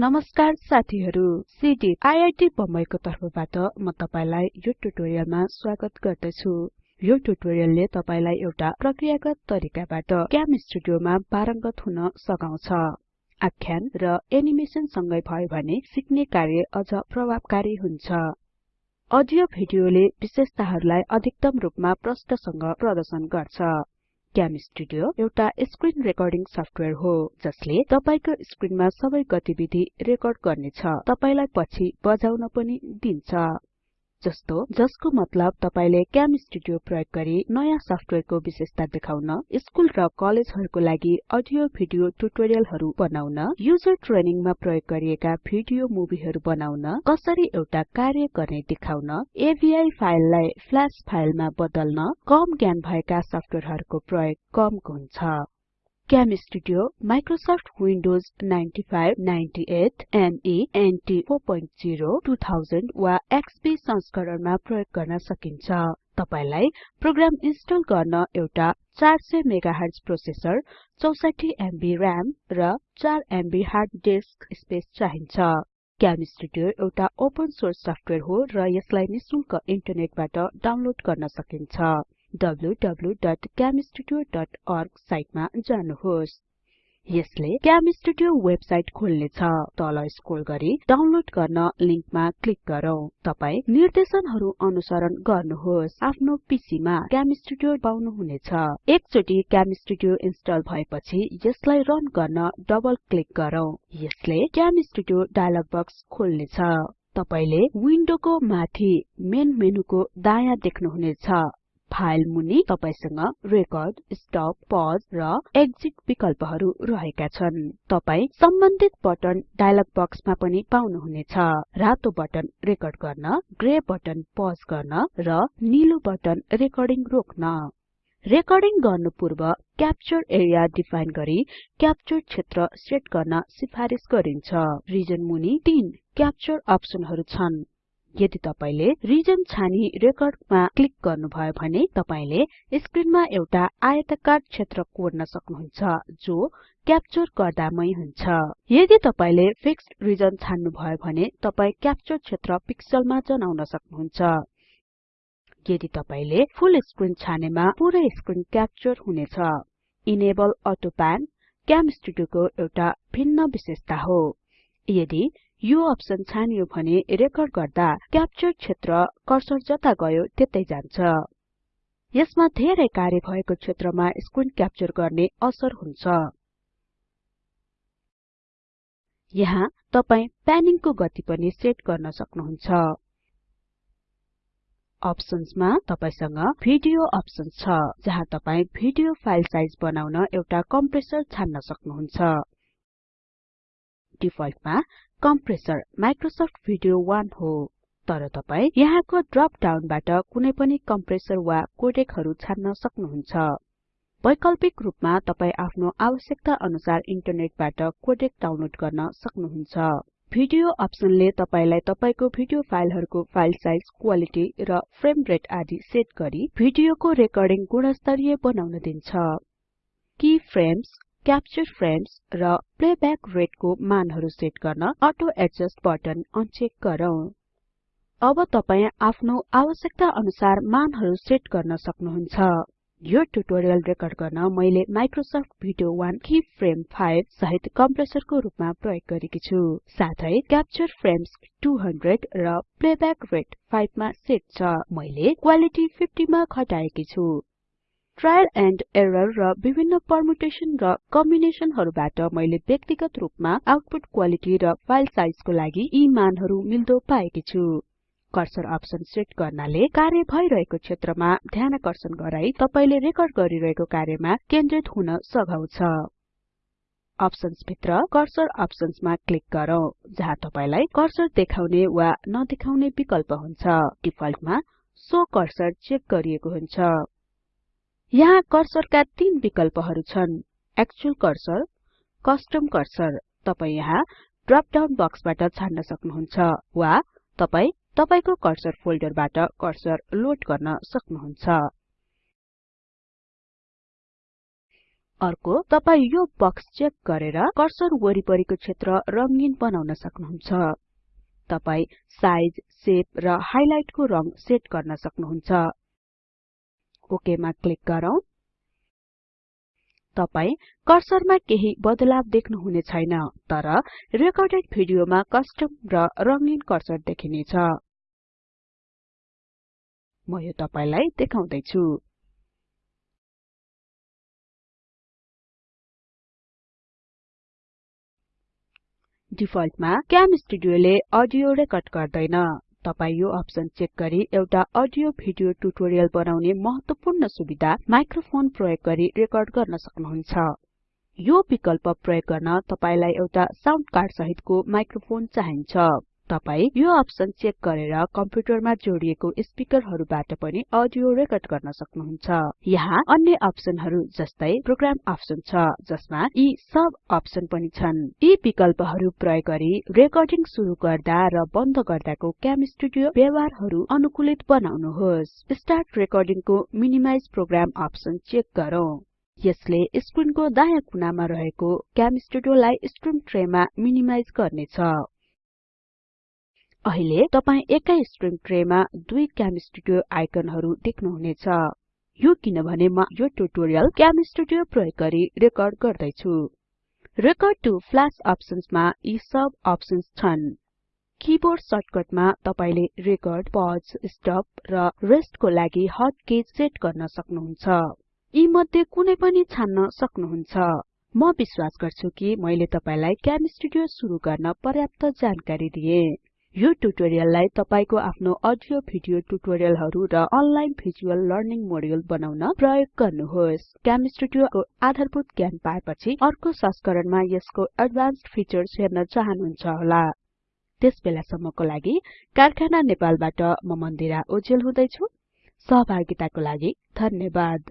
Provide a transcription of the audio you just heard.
नमस्कार साथीहरु CD IIT बम्बईको तर्फबाट म तपाईलाई यो ट्युटोरियलमा स्वागत गर्दछु। यो ट्युटोरियलले तपाईलाई एउटा प्रक्रियागत तरिकाबाट क्याम स्टुडियोमा पारंगत हुन सघाउँछ। आख्यान र एनिमेसन सँगै भयो भने सिक्ने कार्य अझ प्रभावकारी हुन्छ। अडियो भिडियोले विशेषताहरुलाई अधिकतम रूपमा प्रष्टसँग प्रदर्शन गर्छ। क्याम स्टुडियो एउटा स्क्रिन रेकर्डिङ सफ्टवेयर हो जसले तपाईको स्क्रिनमा सबै गतिविधि रेकर्ड गर्नेछ। तपाईलाई पछि बजाउन पनि दिन्छ। जस्तो जसको मतलब तपाईले क्याम स्टुडियो प्रयोग गरी नयाँ सफ्टवेयरको विशेषता देखाउन स्कुल र कलेजहरुको लागि अडियो भिडियो ट्युटोरियलहरु बनाउन युजर ट्रेनिङमा प्रयोग गरिएका भिडियो मुभीहरु बनाउन कसरी एउटा कार्य गर्ने देखाउन अवि फाइललाई फ्ल्याश फाइलमा बदल्न कम ज्ञान भएका सफ्टवेयरहरुको प्रयोग कम हुन्छ। Cam studio Microsoft Windows 95 98 ME NT 40 2000 वा एक्सपी संस्करणमा प्रयोग गर्न सकिन्छ। तपाईलाई प्रोग्राम इन्स्टल गर्न एउटा 400 मेगाहर्ज प्रोसेसर 64 एमबी RAM र 4 एमबी हार्ड डिस्क स्पेस चाहिन्छ। क्याम स्टुडियो एउटा ओपन सोर्स सफ्टवेयर हो र यसलाई निशुल्क इन्टरनेटबाट डाउनलोड गर्न सकिन्छ। www.camstudio.org साइटमा जानुहोस्। यसले क्याम स्टुडियो वेबसाइट खोल्नेछ। तल स्क्रोल गरी डाउनलोड गर्न लिंकमा क्लिक गरौँ। तपाई निर्देशनहरु अनुसरण गर्नुहोस्। आफ्नो पीसीमा पाउनु हुनेछ एकचोटी क्याम स्टुडियो इन्स्टल भएपछि यसलाई रन गर्न डबल क्लिक गरौँ। यसले क्याम स्टुडियो डायलग बक्स खोल्नेछ। तपाईले विन्डोको माथि मेन मेनुको दायाँ देख्नुहुनेछ। फाइल मुनि तपाईसँग रेकर्ड स्टप पज र एक्जिट विकल्पहरु रहेका छन्। तपाई सम्बन्धित बटन डायलग बक्समा पनि पाउनुहुनेछ। रातो बटन रेकर्ड गर्न ग्रे बटन पज गर्न र नीलो बटन रेकर्डिङ रोक्न। रेकर्डिङ गर्नु पूर्व क्याप्चर एरिया डिफाइन गरी क्याप्चर क्षेत्र सेट गर्न सिफारिस गरिन्छ। रिजन मुनि 3 क्याप्चर अप्सनहरु छन्। यदि तपाईले रिजन छानी रेकर्डमा क्लिक गर्नुभयो भने तपाईले स्क्रिनमा एउटा आयताकार क्षेत्र कोर्न सक्नुहुन्छ जो क्याप्चर गर्दामै हुन्छ। यदि तपाईले फिक्स्ड रिजन छान्नु भयो भने तपाई क्याप्चर क्षेत्र पिक्सलमा जनाउन सक्नुहुन्छ। यदि तपाईले फुल स्क्रिन छानेमा पुरै स्क्रिन क्याप्चर हुनेछ इनेबल अटो प्यान क्याम स्टुडियोको एउटा भिन्न विशेषता हो। यदि यो अप्सन छानियो भने रेकर्ड गर्दा क्याप्चर क्षेत्र कर्सर जता गयो त्यतै जान्छ। यसमा धेरै कार्य भएको क्षेत्रमा स्क्रिन क्याप्चर गर्ने असर हुन्छ। यहाँ तपाई प्यानिङको गति पनि सेट गर्न सक्नुहुन्छ। अप्सन्समा तपाईसँग भिडियो अप्सन्स छ जहाँ तपाई भिडियो फाइल साइज बनाउन एउटा कम्प्रेसर छान्न सक्नुहुन्छ। डिफल्टमा कम्प्रेसर माइक्रोसफ्ट भिडियो 1 हो। तर तपाई यहाँको ड्रप डाउनबाट कुनै पनि कम्प्रेसर वा कोडेकहरु छान्न सक्नुहुन्छ। वैकल्पिक रूपमा तपाई आफ्नो आवश्यकता अनुसार इन्टरनेटबाट कोडेक डाउनलोड गर्न सक्नुहुन्छ। भिडियो अप्सनले तपाईलाई तपाईको भिडियो फाइलहरुको फाइल साइज क्वालिटी र फ्रेम रेट आदि सेट गरी भिडियोको रेकर्डिङ गुणस्तरीय बनाउन दिन्छ। की फ्रेम्स क्याप्चर फ्रेम्स र प्लेब्याक रेटको मानहरु सेट गर्न अटो एडजस्ट बटन अनचेक गरौँ। अब तपाई आफ्नो आवश्यकता अनुसार मानहरु सेट गर्न सक्नुहुन्छ। यो ट्युटोरियल रेकर्ड गर्न मैले माइक्रोसफ्ट भिडियो 1 की फ्रेम 5 सहित कम्प्रेसरको रूपमा प्रयोग गरेकी छु। साथै क्याप्चर फ्रेम्स 200 र प्लेब्याक रेट 5 मा सेट छ। मैले क्वालिटी 50 मा घटाएकी छु। ट्रायल एन्ड एरर र विभिन्न परमुटेसन र कम्बिनेसनहरुबाट मैले व्यक्तिगत रूपमा आउटपुट क्वालिटी र फाइल साइजको लागि यी मानहरु मिल्दो पाएकी छु। कर्सर अप्सन सेट गर्नाले कार्य भइरहेको क्षेत्रमा ध्यानकर्षण गराई तपाईले रेकर्ड गरिरहेको कार्यमा केन्द्रित हुन सघाउँछ अप्सन्स भित्र कर्सर अप्सन्समा क्लिक गरौँ जहाँ तपाईलाई कर्सर देखाउने वा नदेखाउने विकल्प हुन्छ। डिफल्टमा सो कर्सर चेक गरिएको हुन्छ। यहाँ कर्सरका तीन विकल्पहरु छन्। एक्चुअल कर्सर कस्टम कर्सर तपाई यहाँ ड्रप डाउन बक्सबाट छान्न सक्नुहुन्छ वा तपाई तपाईको कर्सर फोल्डरबाट कर्सर लोड गर्न सक्नुहुन्छ। अर्को तपाई यो बक्स चेक गरेर कर्सर वरिपरिको क्षेत्र रंगीन बनाउन सक्नुहुन्छ। तपाई साइज शेप र हाइलाइटको रंग सेट गर्न सक्नुहुन्छ। ओके मा क्लिक गरौँ। तपाई कर्सरमा केही बदलाव देख्नु हुने छैन तर रेकर्डेड भिडियोमा कस्टम र रंगीन कर्सर देखिनेछ। म यो तपाईलाई देखाउँदै छु डिफल्टमा क्याम स्टुडियोले अडियो रेकर्ड गर्दैन। तपाई यो अप्सन चेक गरी एउटा अडियो भिडियो ट्युटोरियल बनाउने महत्वपूर्ण सुविधा माइक्रोफोन प्रयोग गरी रेकर्ड गर्न सक्नुहुन्छ। यो विकल्प प्रयोग गर्न तपाईलाई एउटा साउण्ड कार्ड सहितको माइक्रोफोन चाहिन्छ। तपाई यो अप्सन चेक गरेर कम्प्युटरमा जोडिएको स्पिकरहरुबाट पनि अडियो रेकर्ड गर्न सक्नुहुन्छ। यहाँ अन्य अप्सनहरु जस्तै प्रोग्राम अप्सन छ जसमा यी सब अप्सन पनि छन्। यी विकल्पहरु प्रयोग गरी रेकर्डिङ सुरु गर्दा र बन्द गर्दाको क्याम स्टुडियो व्यवहारहरु अनुकूलित बनाउनुहोस्। स्टार्ट रेकर्डिङको मिनिमाइज प्रोग्राम अप्सन चेक गरौँ। यसले स्क्रिनको दायाँ कुनामा रहेको क्याम स्टुडियोलाई स्ट्रिम ट्रेमा मिनिमाइज गर्नेछ। अहिले तपाई एकै स्ट्रिङ ट्रेमा दुई क्याम स्टुडियो आइकनहरु देख्नुहुनेछ। यो किनभने म यो ट्युटोरियल क्याम स्टुडियो प्रयोग गरी रेकर्ड गर्दै छु रेकर्ड टु फ्ल्याश अप्सन्समा यी सब अप्सन्स छन्। किबोर्ड सर्टकटमा तपाईले रेकर्ड पज स्टप र रेस्टको लागि हट किज सेट गर्न सक्नुहुन्छ। यी मध्ये कुनै पनि छान्न सक्नुहुन्छ। म विश्वास गर्छु कि मैले तपाईलाई क्याम स्टुडियो सुरु गर्न पर्याप्त जानकारी दिए। यो ट्युटोरियललाई तपाईको आफ्नो अडियो भिडियो ट्युटोरियलहरु र अनलाइन भिजुअल लर्निङ मोड्युल बनाउन प्रयोग गर्नुहोस्। क्याम स्टुडियोको आधारभूत ज्ञान पाएपछि अर्को संस्करणमा यसको एडभान्स्ड फिचर्स हेर्न चाहनुहुन्छ होला। त्यसबेलासम्मको लागि कारखाना नेपालबाट म मन्दिरा ओजेल हुँदै छु सहभागिताको लागि धन्यवाद।